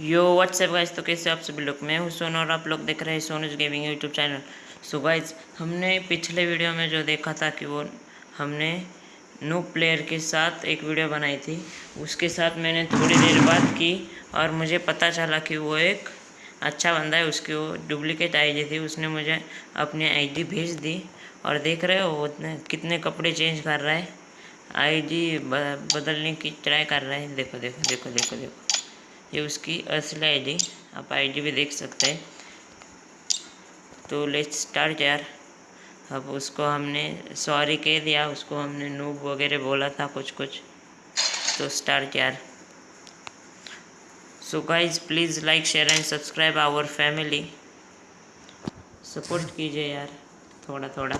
यो WhatsApp guys तो कैसे आप सभी लोग? मैं हूँ सोनू और आप लोग देख रहे हैं Sonu's gaming YouTube channel so guys हमने पिछले वीडियो में जो देखा था कि वो हमने नो प्लेयर के साथ एक वीडियो बनाई थी। उसके साथ मैंने थोड़ी देर बात की और मुझे पता चला कि वो एक अच्छा बंदा है, उसकी वो डुप्लीकेट आईडी थी। उसने मुझे अपनी आईडी भेज दी और देख रहे हो कितने कपड़े चेंज कर रहा है। आई बदलने की ट्राई कर रहा है। देखो देखो देखो देखो देखो। ये उसकी असली आईडी आप आईडी भी देख सकते हैं। तो लेट्स स्टार्ट यार। अब उसको हमने सॉरी कह दिया, उसको हमने नूब वगैरह बोला था कुछ कुछ तो स्टार्ट यार। So guys please like share and subscribe our family support कीजिए यार थोड़ा थोड़ा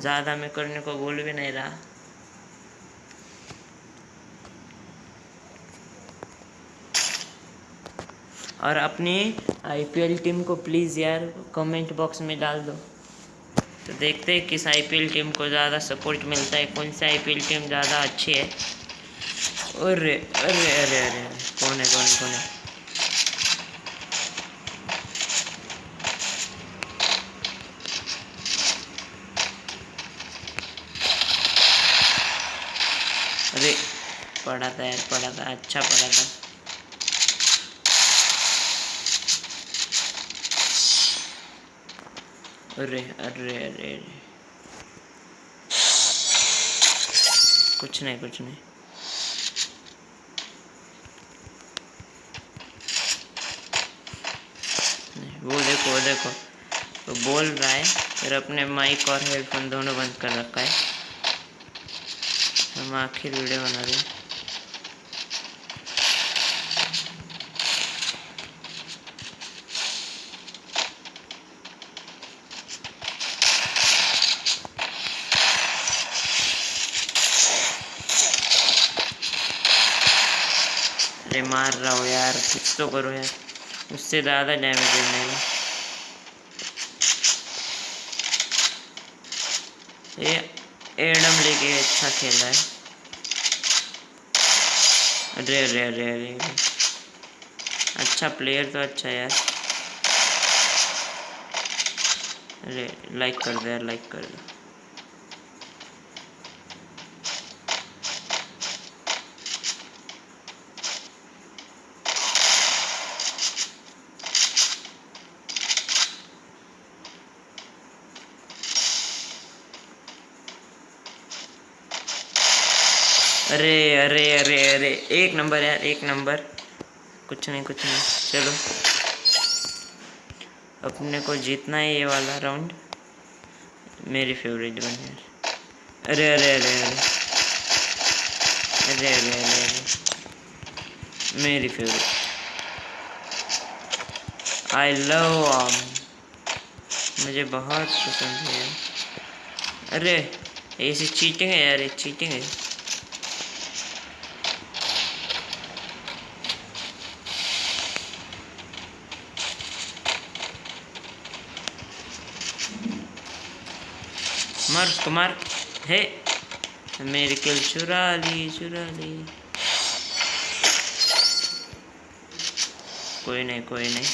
ज़्यादा मैं करने को बोल भी नहीं रहा। और अपनी आईपीएल टीम को प्लीज़ यार कमेंट बॉक्स में डाल दो। तो देखते हैं किस आईपीएल टीम को ज़्यादा सपोर्ट मिलता है, कौन सी आईपीएल टीम ज़्यादा अच्छी है। अरे अरे अरे अरे, कौन है कौन है कौन है? अरे, पढ़ा था यार, पढ़ा था अच्छा पढ़ा था। अरे अरे अरे अरे। कुछ नहीं कुछ नहीं। वो देखो वो देखो। तो बोल रहा है, फिर अपने माइक और हेडफोन दोनों बंद कर रखा है। हम आखिर वीडियो बना रहे हैं। अरे मार रहा हो यार, कुछ तो करो यार। उससे ज़्यादा डैमेज है मेरा। ये एडम लेके अच्छा खेला है। अरे अरे अरे अरे। अच्छा प्लेयर तो अच्छा यार। अरे लाइक कर दो यार लाइक कर दो। अरे अरे अरे अरे। एक नंबर यार, एक नंबर। कुछ नहीं कुछ नहीं। चलो। अपने को जीतना है ये वाला राउंड मेरी फेवरेट वन यार। अरे अरे अरे अरे। अरे अरे अरे अरे। मेरी फेवरेट आई लव आम मुझे बहुत पसंद है अरे ऐसी चीटिंग है यार, ये चीटिंग है। मार उसको मार हे मेरी किल चुरा ली चुरा ली कोई नहीं कोई नहीं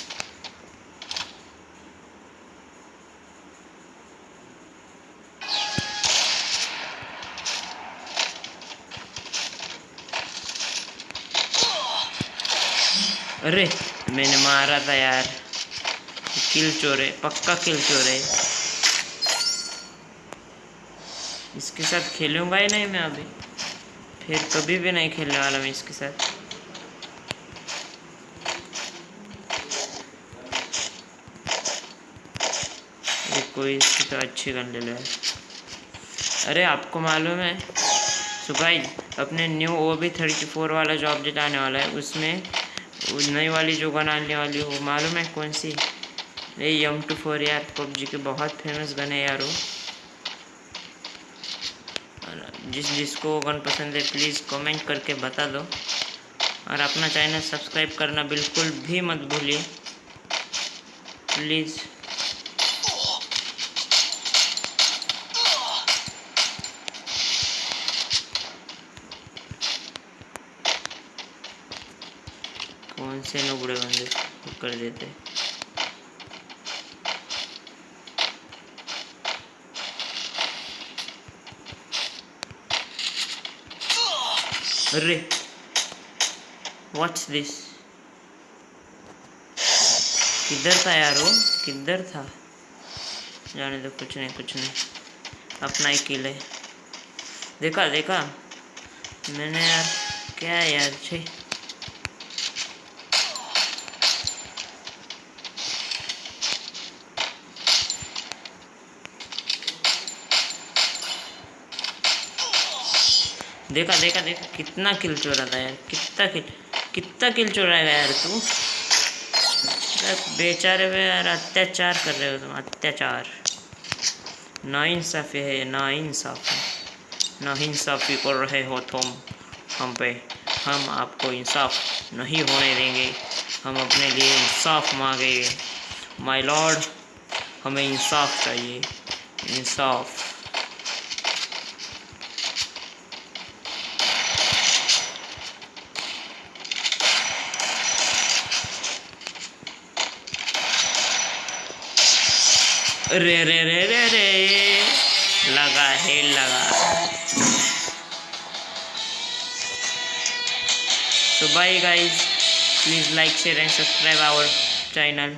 अरे, मैंने मारा था यार। किल चोरे, पक्का किल चोरे। इसके साथ खेलूँगा ही नहीं मैं अभी। फिर कभी भी नहीं खेलने वाला मैं इसके साथ। कोई इसकी तो अच्छी गन ले लो अरे आपको मालूम है सुखाई अपने new O B thirty four वाला जो अपडेट आने वाला है, उसमें नई वाली जो गन आने वाली हो, मालूम है कौन सी? ये यम टू फोर यार, पबजी के बहुत फ़ेमस गन है यार वो। जिस जिसको गन पसंद है प्लीज़ कमेंट करके बता दो। और अपना चैनल सब्सक्राइब करना बिल्कुल भी मत भूलिए। प्लीज़ कौन से नुबड़े बंदे कर देते? अरे Watch दिस किधर था यार वो? किधर था? जाने दो, कुछ नहीं कुछ नहीं। अपना ही किल देखा देखा। मैंने यार, क्या यार? छे। देखा देखा देखा। कितना किल चोरा था यार। कितना किल कितना किल चोराएगा यार तू? बेचारे पे यार अत्याचार कर रहे हो तुम, अत्याचार। ना इंसाफी है, ना इंसाफी ना इंसाफी कर रहे हो तुम। हम पे, हम आपको इंसाफ नहीं होने देंगे। हम अपने लिए इंसाफ मांगेंगे। माय लॉर्ड हमें इंसाफ चाहिए। इंसाफ। रे रे रे रे रे लगा है लगा so bye guys please like share and subscribe our channel